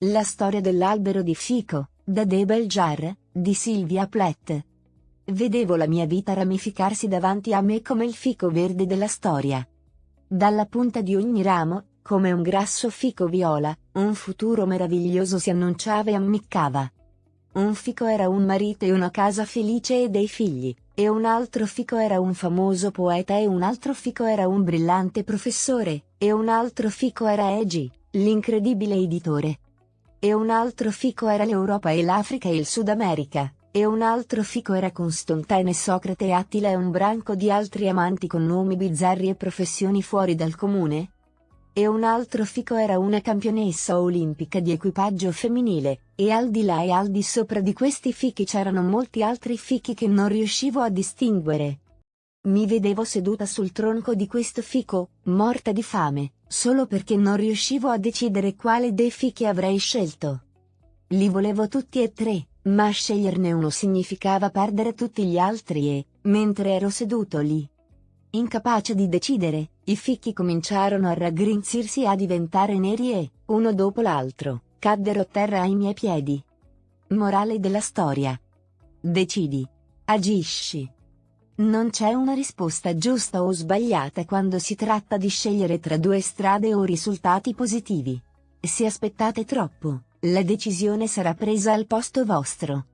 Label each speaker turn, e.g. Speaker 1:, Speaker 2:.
Speaker 1: La storia dell'albero di fico, da Debel Jar, di Silvia Plath. Vedevo la mia vita ramificarsi davanti a me come il fico verde della storia. Dalla punta di ogni ramo, come un grasso fico viola, un futuro meraviglioso si annunciava e ammiccava. Un fico era un marito e una casa felice e dei figli, e un altro fico era un famoso poeta e un altro fico era un brillante professore, e un altro fico era Egi, l'incredibile editore. E un altro fico era l'Europa e l'Africa e il Sud America, e un altro fico era Constantine Socrate e Attila e un branco di altri amanti con nomi bizzarri e professioni fuori dal comune, e un altro fico era una campionessa olimpica di equipaggio femminile, e al di là e al di sopra di questi fichi c'erano molti altri fichi che non riuscivo a distinguere. Mi vedevo seduta sul tronco di questo fico, morta di fame, solo perché non riuscivo a decidere quale dei fichi avrei scelto. Li volevo tutti e tre, ma sceglierne uno significava perdere tutti gli altri e, mentre ero seduto lì, Incapace di decidere, i fichi cominciarono a raggrinzirsi e a diventare neri e, uno dopo l'altro, caddero a terra ai miei piedi. Morale della storia. Decidi. Agisci. Non c'è una risposta giusta o sbagliata quando si tratta di scegliere tra due strade o risultati positivi. Se aspettate troppo, la decisione sarà presa al posto vostro.